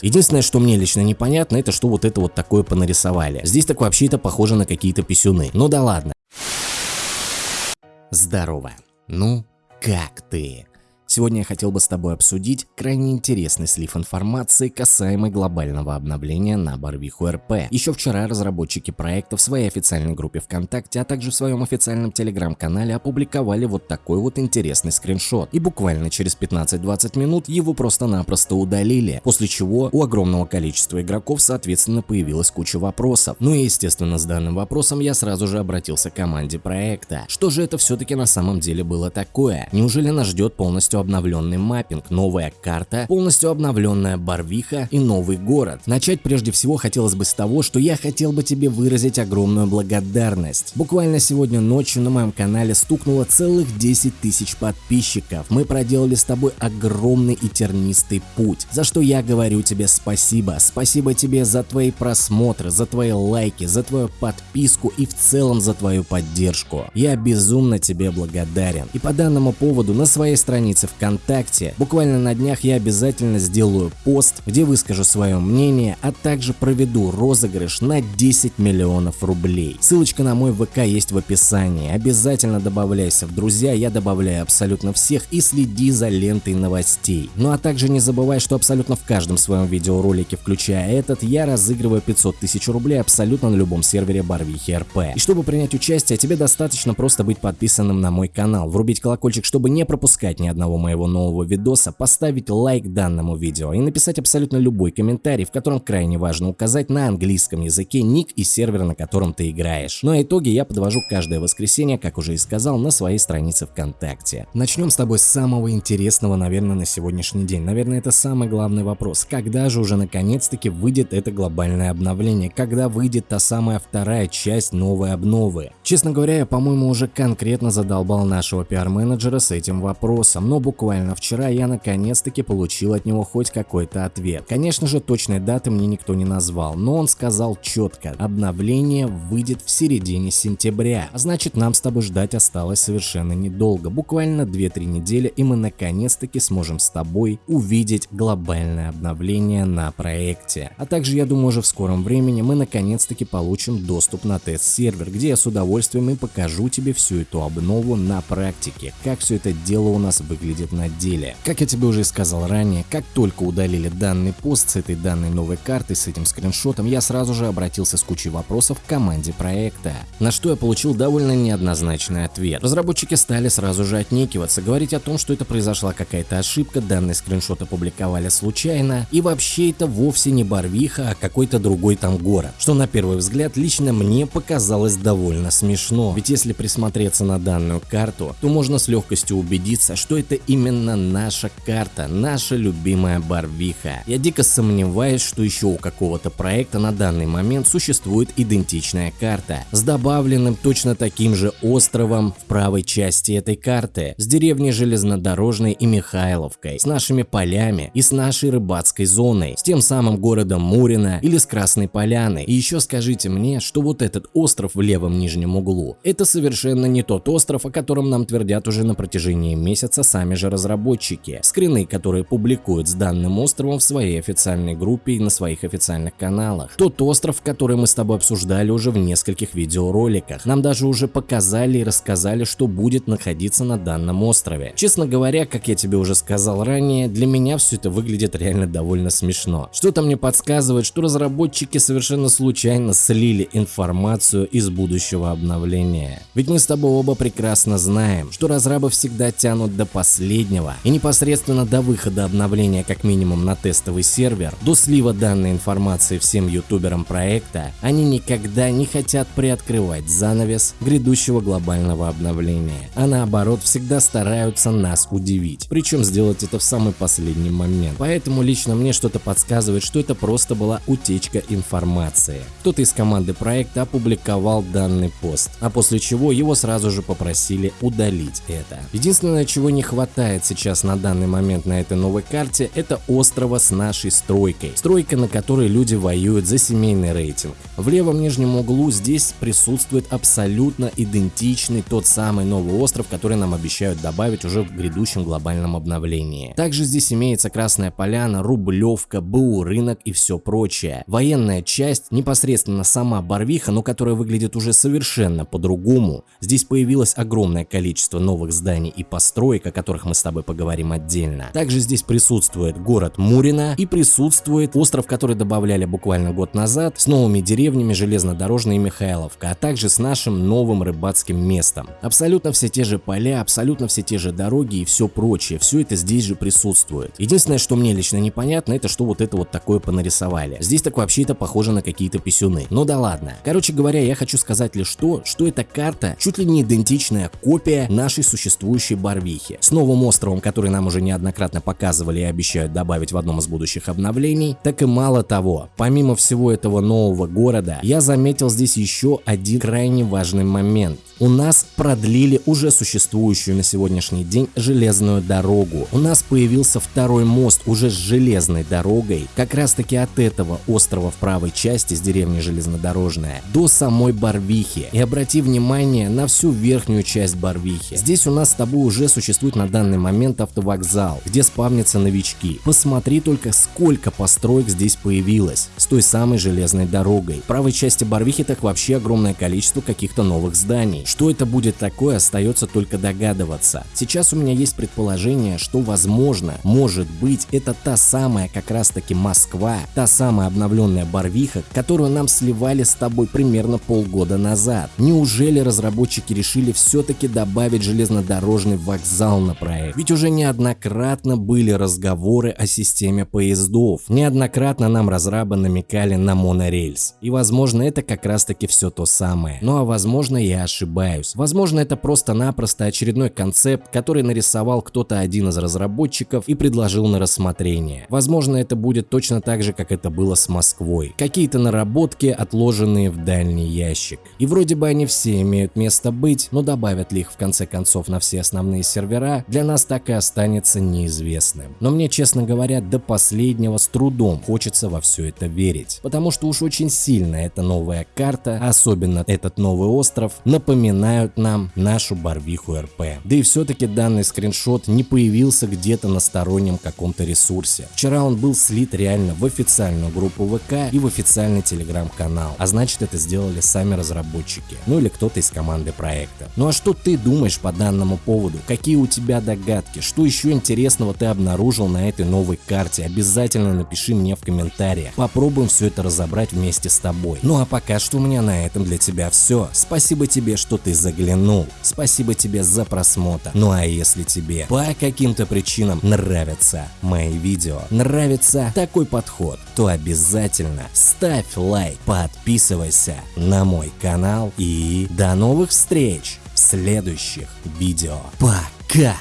Единственное, что мне лично непонятно, это что вот это вот такое понарисовали. Здесь так вообще это похоже на какие-то писюны. Ну да ладно. Здорово. Ну, как ты? Сегодня я хотел бы с тобой обсудить крайне интересный слив информации касаемый глобального обновления на Барвиху РП. Еще вчера разработчики проекта в своей официальной группе ВКонтакте, а также в своем официальном телеграм-канале опубликовали вот такой вот интересный скриншот. И буквально через 15-20 минут его просто-напросто удалили, после чего у огромного количества игроков соответственно появилась куча вопросов. Ну и естественно с данным вопросом я сразу же обратился к команде проекта. Что же это все-таки на самом деле было такое? Неужели нас ждет полностью обновленный маппинг, новая карта, полностью обновленная Барвиха и новый город. Начать прежде всего хотелось бы с того, что я хотел бы тебе выразить огромную благодарность. Буквально сегодня ночью на моем канале стукнуло целых 10 тысяч подписчиков. Мы проделали с тобой огромный и тернистый путь, за что я говорю тебе спасибо. Спасибо тебе за твои просмотры, за твои лайки, за твою подписку и в целом за твою поддержку. Я безумно тебе благодарен. И по данному поводу на своей странице ВКонтакте. Буквально на днях я обязательно сделаю пост, где выскажу свое мнение, а также проведу розыгрыш на 10 миллионов рублей. Ссылочка на мой ВК есть в описании. Обязательно добавляйся в друзья, я добавляю абсолютно всех и следи за лентой новостей. Ну а также не забывай, что абсолютно в каждом своем видеоролике, включая этот, я разыгрываю 500 тысяч рублей абсолютно на любом сервере Барвихи РП. И чтобы принять участие, тебе достаточно просто быть подписанным на мой канал, врубить колокольчик, чтобы не пропускать ни одного моего нового видоса, поставить лайк данному видео и написать абсолютно любой комментарий, в котором крайне важно указать на английском языке ник и сервер, на котором ты играешь. Ну а итоги я подвожу каждое воскресенье, как уже и сказал, на своей странице ВКонтакте. Начнем с тобой с самого интересного, наверное, на сегодняшний день. Наверное, это самый главный вопрос. Когда же уже наконец-таки выйдет это глобальное обновление? Когда выйдет та самая вторая часть новой обновы? Честно говоря, я, по-моему, уже конкретно задолбал нашего пиар-менеджера с этим вопросом, но буквально вчера я наконец-таки получил от него хоть какой-то ответ. Конечно же, точной даты мне никто не назвал, но он сказал четко, обновление выйдет в середине сентября, а значит нам с тобой ждать осталось совершенно недолго, буквально 2-3 недели и мы наконец-таки сможем с тобой увидеть глобальное обновление на проекте. А также я думаю уже в скором времени мы наконец-таки получим доступ на тест-сервер, где я с удовольствием и покажу тебе всю эту обнову на практике, как все это дело у нас выглядит выглядит на деле. Как я тебе уже сказал ранее, как только удалили данный пост с этой данной новой картой, с этим скриншотом, я сразу же обратился с кучей вопросов к команде проекта, на что я получил довольно неоднозначный ответ. Разработчики стали сразу же отнекиваться, говорить о том, что это произошла какая-то ошибка, данный скриншот опубликовали случайно, и вообще это вовсе не Барвиха, а какой-то другой там город, что на первый взгляд лично мне показалось довольно смешно, ведь если присмотреться на данную карту, то можно с легкостью убедиться, что это именно наша карта, наша любимая Барвиха. Я дико сомневаюсь, что еще у какого-то проекта на данный момент существует идентичная карта с добавленным точно таким же островом в правой части этой карты, с деревней Железнодорожной и Михайловкой, с нашими полями и с нашей рыбацкой зоной, с тем самым городом Мурино или с Красной Поляной. И еще скажите мне, что вот этот остров в левом нижнем углу, это совершенно не тот остров, о котором нам твердят уже на протяжении месяца сами сами же разработчики. Скрины, которые публикуют с данным островом в своей официальной группе и на своих официальных каналах. Тот остров, который мы с тобой обсуждали уже в нескольких видеороликах. Нам даже уже показали и рассказали, что будет находиться на данном острове. Честно говоря, как я тебе уже сказал ранее, для меня все это выглядит реально довольно смешно. Что-то мне подсказывает, что разработчики совершенно случайно слили информацию из будущего обновления. Ведь мы с тобой оба прекрасно знаем, что разрабы всегда тянут до последнего последнего и непосредственно до выхода обновления как минимум на тестовый сервер, до слива данной информации всем ютуберам проекта, они никогда не хотят приоткрывать занавес грядущего глобального обновления, а наоборот всегда стараются нас удивить, причем сделать это в самый последний момент. Поэтому лично мне что-то подсказывает, что это просто была утечка информации. Кто-то из команды проекта опубликовал данный пост, а после чего его сразу же попросили удалить это. Единственное, чего не хватает хватает сейчас на данный момент на этой новой карте, это острова с нашей стройкой. Стройка, на которой люди воюют за семейный рейтинг. В левом нижнем углу здесь присутствует абсолютно идентичный тот самый новый остров, который нам обещают добавить уже в грядущем глобальном обновлении. Также здесь имеется Красная Поляна, Рублевка, БУ рынок и все прочее. Военная часть, непосредственно сама Барвиха, но которая выглядит уже совершенно по-другому. Здесь появилось огромное количество новых зданий и построек, о которых мы с тобой поговорим отдельно. Также здесь присутствует город Мурина и присутствует остров, который добавляли буквально год назад, с новыми деревнями Железнодорожная и Михайловка, а также с нашим новым рыбацким местом. Абсолютно все те же поля, абсолютно все те же дороги и все прочее, все это здесь же присутствует. Единственное, что мне лично непонятно, это что вот это вот такое понарисовали. Здесь так вообще это похоже на какие-то писюны. Ну да ладно. Короче говоря, я хочу сказать лишь то, что эта карта чуть ли не идентичная копия нашей существующей Барвихи. С новым островом, который нам уже неоднократно показывали и обещают добавить в одном из будущих обновлений. Так и мало того, помимо всего этого нового города, я заметил здесь еще один крайне важный момент у нас продлили уже существующую на сегодняшний день железную дорогу. У нас появился второй мост уже с железной дорогой, как раз таки от этого острова в правой части с деревни Железнодорожная до самой Барвихи. И обрати внимание на всю верхнюю часть Барвихи. Здесь у нас с тобой уже существует на данный момент автовокзал, где спавнятся новички. Посмотри только сколько построек здесь появилось с той самой железной дорогой. В правой части Барвихи так вообще огромное количество каких-то новых зданий. Что это будет такое, остается только догадываться. Сейчас у меня есть предположение, что возможно, может быть, это та самая как раз таки Москва, та самая обновленная Барвиха, которую нам сливали с тобой примерно полгода назад. Неужели разработчики решили все-таки добавить железнодорожный вокзал на проект? Ведь уже неоднократно были разговоры о системе поездов, неоднократно нам разрабы намекали на монорельс. И возможно это как раз таки все то самое. Ну а возможно я ошибаюсь ошибаюсь. Возможно, это просто-напросто очередной концепт, который нарисовал кто-то один из разработчиков и предложил на рассмотрение. Возможно, это будет точно так же, как это было с Москвой. Какие-то наработки, отложенные в дальний ящик. И вроде бы они все имеют место быть, но добавят ли их в конце концов на все основные сервера, для нас так и останется неизвестным. Но мне, честно говоря, до последнего с трудом хочется во все это верить. Потому что уж очень сильно эта новая карта, особенно этот новый остров, напоминает напоминают нам нашу Барвиху РП. Да и все-таки данный скриншот не появился где-то на стороннем каком-то ресурсе. Вчера он был слит реально в официальную группу ВК и в официальный телеграм-канал, а значит это сделали сами разработчики, ну или кто-то из команды проекта. Ну а что ты думаешь по данному поводу? Какие у тебя догадки? Что еще интересного ты обнаружил на этой новой карте? Обязательно напиши мне в комментариях. Попробуем все это разобрать вместе с тобой. Ну а пока что у меня на этом для тебя все. Спасибо тебе, что что ты заглянул. Спасибо тебе за просмотр. Ну а если тебе по каким-то причинам нравятся мои видео, нравится такой подход, то обязательно ставь лайк, подписывайся на мой канал и до новых встреч в следующих видео. Пока!